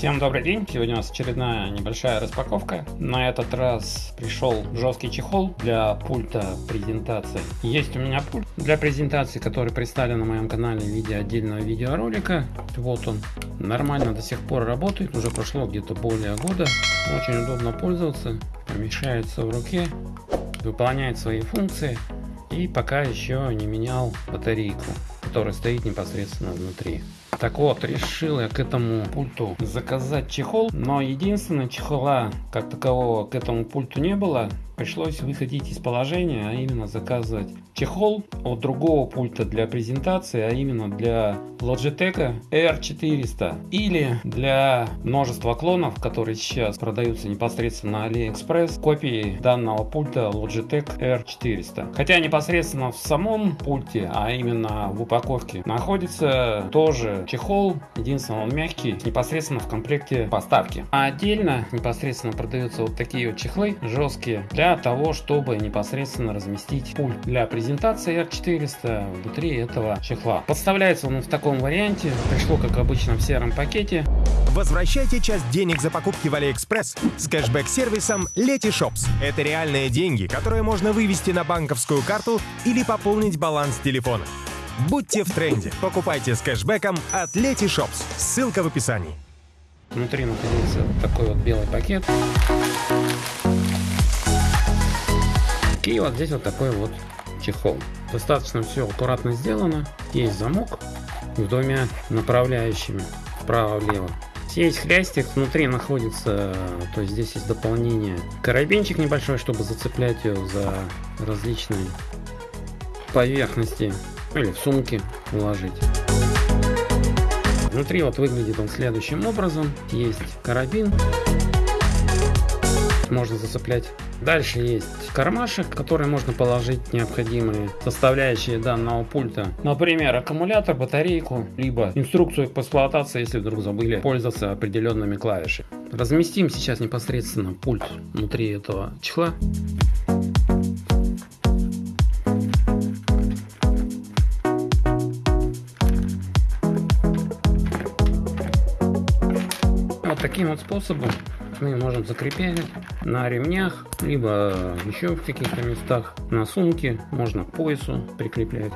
Всем добрый день! Сегодня у нас очередная небольшая распаковка. На этот раз пришел жесткий чехол для пульта презентации. Есть у меня пульт для презентации, который представлен на моем канале в виде отдельного видеоролика. Вот он. Нормально до сих пор работает. Уже прошло где-то более года. Очень удобно пользоваться. Помещается в руке. Выполняет свои функции. И пока еще не менял батарейку, которая стоит непосредственно внутри. Так вот, решил я к этому пульту заказать чехол, но единственное чехола как такового к этому пульту не было. Пришлось выходить из положения, а именно заказывать чехол от другого пульта для презентации, а именно для Logitech R400 или для множества клонов, которые сейчас продаются непосредственно на AliExpress, копии данного пульта Logitech R400. Хотя непосредственно в самом пульте, а именно в упаковке, находится тоже чехол, единственное он мягкий, непосредственно в комплекте поставки. А отдельно непосредственно продаются вот такие вот чехлы жесткие для того, чтобы непосредственно разместить пульт для презентации R400 внутри этого чехла. Подставляется он в таком варианте, пришло как обычно в сером пакете. Возвращайте часть денег за покупки в AliExpress с кэшбэк-сервисом Letyshops. Это реальные деньги, которые можно вывести на банковскую карту или пополнить баланс телефона. Будьте в тренде. Покупайте с кэшбэком от Letyshops. Ссылка в описании. Внутри находится такой вот белый пакет. И вот здесь вот такой вот чехол. Достаточно все аккуратно сделано. Есть замок с двумя направляющими вправо-влево. Здесь хрястик внутри находится, то есть здесь есть дополнение. Карабинчик небольшой, чтобы зацеплять ее за различные поверхности или в сумке уложить. Внутри вот выглядит он следующим образом. Есть карабин. Можно зацеплять. Дальше есть кармашек, в который можно положить необходимые составляющие данного пульта. Например, аккумулятор, батарейку, либо инструкцию по эксплуатации, если вдруг забыли пользоваться определенными клавишами. Разместим сейчас непосредственно пульт внутри этого чехла. Таким вот способом мы можем закреплять на ремнях, либо еще в каких-то местах, на сумке, можно к поясу прикреплять.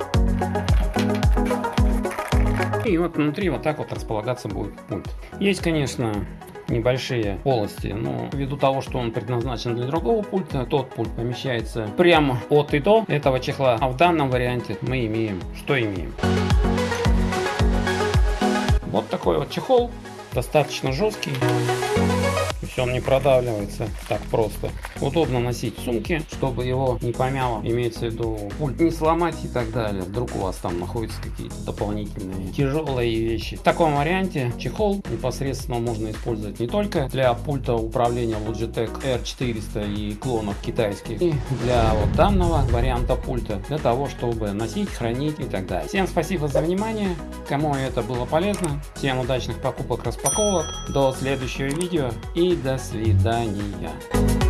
И вот внутри вот так вот располагаться будет пульт. Есть, конечно, небольшие полости, но ввиду того, что он предназначен для другого пульта, тот пульт помещается прямо от и до этого чехла, а в данном варианте мы имеем, что имеем. Вот такой вот чехол, достаточно жесткий. Есть он не продавливается так просто. Удобно носить в сумке, чтобы его не помяло. Имеется в виду пульт не сломать и так далее. Вдруг у вас там находятся какие-то дополнительные тяжелые вещи. В таком варианте чехол непосредственно можно использовать не только для пульта управления Logitech R400 и клонов китайских, и для вот данного варианта пульта, для того, чтобы носить, хранить и так далее. Всем спасибо за внимание. Кому это было полезно, всем удачных покупок, распаковок. До следующего видео и до свидания.